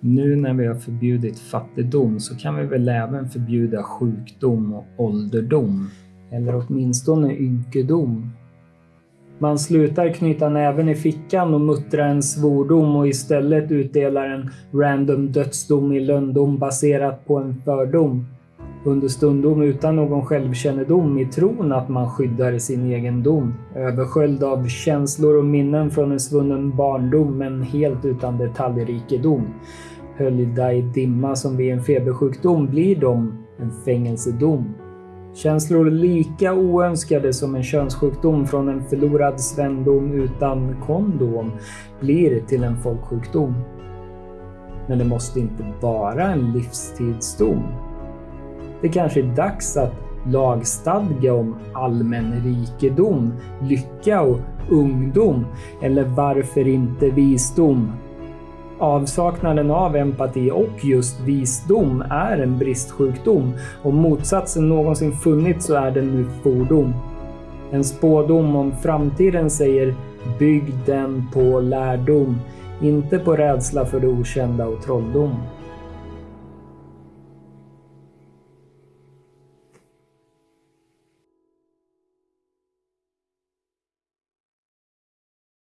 Nu när vi har förbjudit fattigdom så kan vi väl även förbjuda sjukdom och ålderdom. Eller åtminstone ynkedom. Man slutar knyta näven i fickan och muttra en svordom och istället utdelar en random dödsdom i lönndom baserat på en fördom. Understundom utan någon självkännedom i tron att man skyddar sin egendom. Översköljd av känslor och minnen från en svunnen barndom men helt utan detaljrikedom. Höljda i dimma som vid en febersjukdom blir de en fängelsedom. Känslor lika oönskade som en könssjukdom från en förlorad svendom utan kondom blir till en folksjukdom. Men det måste inte vara en livstidsdom. Det kanske är dags att lagstadga om allmän rikedom, lycka och ungdom, eller varför inte visdom? Avsaknaden av empati och just visdom är en bristsjukdom. Om motsatsen någonsin funnits så är den nu fordom. En spådom om framtiden säger “bygg den på lärdom”, inte på rädsla för det okända och trolldom.